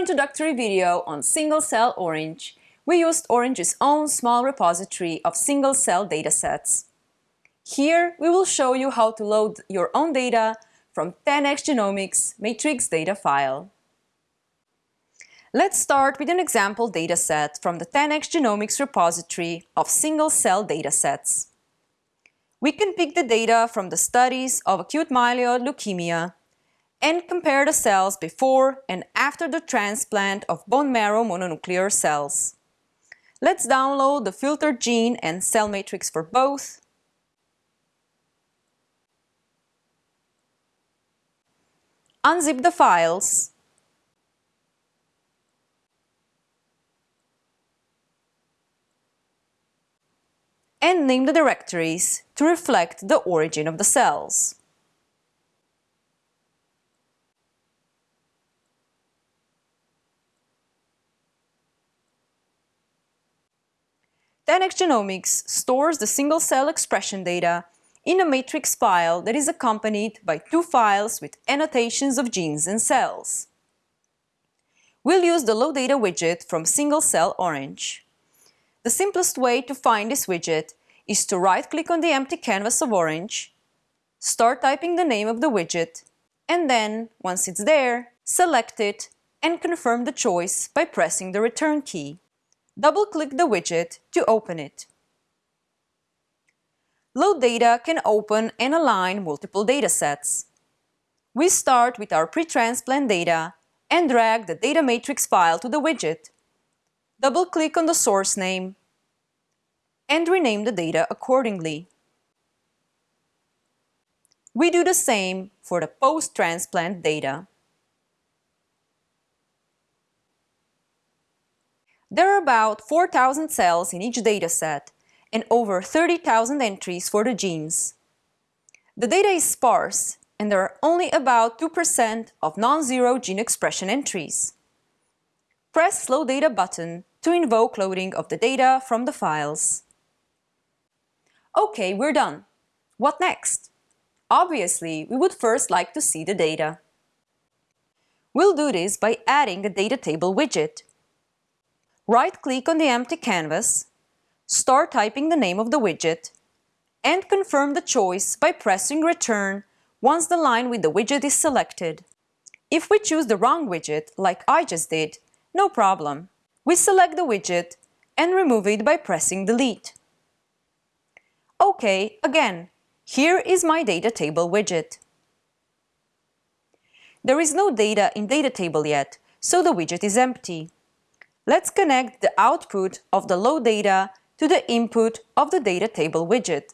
introductory video on single-cell Orange, we used Orange's own small repository of single-cell datasets. Here, we will show you how to load your own data from 10x Genomics matrix data file. Let's start with an example dataset from the 10x Genomics repository of single-cell datasets. We can pick the data from the studies of acute myeloid leukemia and compare the cells before and after the transplant of bone marrow mononuclear cells. Let's download the filtered gene and cell matrix for both. Unzip the files. And name the directories to reflect the origin of the cells. 10x Genomics stores the single-cell expression data in a matrix file that is accompanied by two files with annotations of genes and cells. We'll use the Load Data widget from Single Cell Orange. The simplest way to find this widget is to right-click on the empty canvas of Orange, start typing the name of the widget, and then, once it's there, select it and confirm the choice by pressing the return key. Double-click the widget to open it. Load Data can open and align multiple datasets. We start with our pre-transplant data and drag the data matrix file to the widget. Double-click on the source name and rename the data accordingly. We do the same for the post-transplant data. There are about 4,000 cells in each dataset and over 30,000 entries for the genes. The data is sparse and there are only about 2% of non-zero gene expression entries. Press Load Data button to invoke loading of the data from the files. Okay, we're done. What next? Obviously, we would first like to see the data. We'll do this by adding a data table widget right-click on the empty canvas, start typing the name of the widget, and confirm the choice by pressing Return once the line with the widget is selected. If we choose the wrong widget, like I just did, no problem. We select the widget and remove it by pressing Delete. OK, again, here is my data table widget. There is no data in data table yet, so the widget is empty. Let's connect the output of the load data to the input of the data table widget.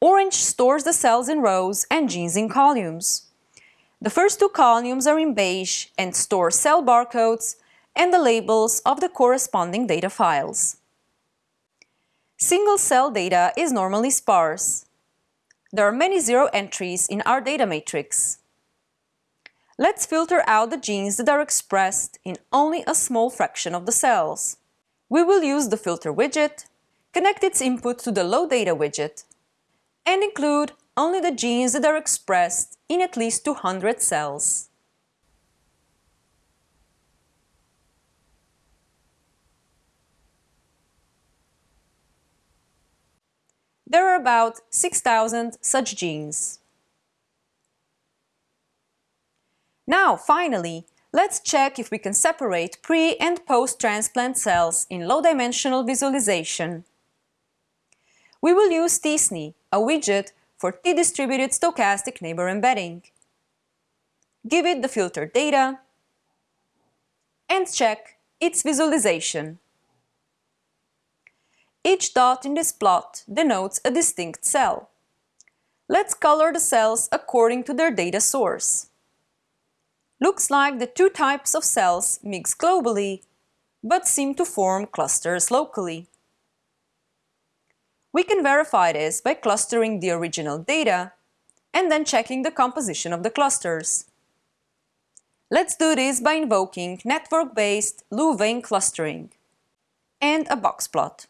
Orange stores the cells in rows and genes in columns. The first two columns are in beige and store cell barcodes and the labels of the corresponding data files. Single-cell data is normally sparse. There are many zero entries in our data matrix. Let's filter out the genes that are expressed in only a small fraction of the cells. We will use the filter widget, connect its input to the load data widget, and include only the genes that are expressed in at least 200 cells. There are about 6,000 such genes. Now, finally, let's check if we can separate pre- and post-transplant cells in low-dimensional visualization. We will use t-SNE, a widget for t-distributed stochastic neighbor embedding. Give it the filtered data and check its visualization. Each dot in this plot denotes a distinct cell. Let's color the cells according to their data source. Looks like the two types of cells mix globally, but seem to form clusters locally. We can verify this by clustering the original data and then checking the composition of the clusters. Let's do this by invoking network-based Louvain clustering and a box plot.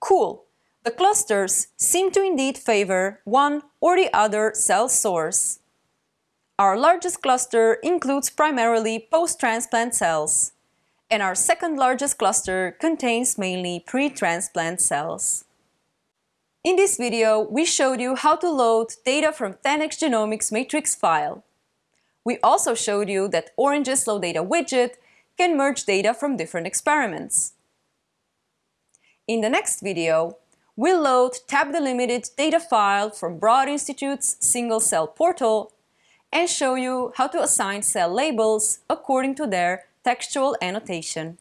Cool! The clusters seem to indeed favor one or the other cell source. Our largest cluster includes primarily post-transplant cells, and our second largest cluster contains mainly pre-transplant cells. In this video, we showed you how to load data from 10x Genomics matrix file. We also showed you that Orange's Load Data widget can merge data from different experiments. In the next video, we'll load tab-delimited data file from Broad Institute's single cell portal and show you how to assign cell labels according to their textual annotation.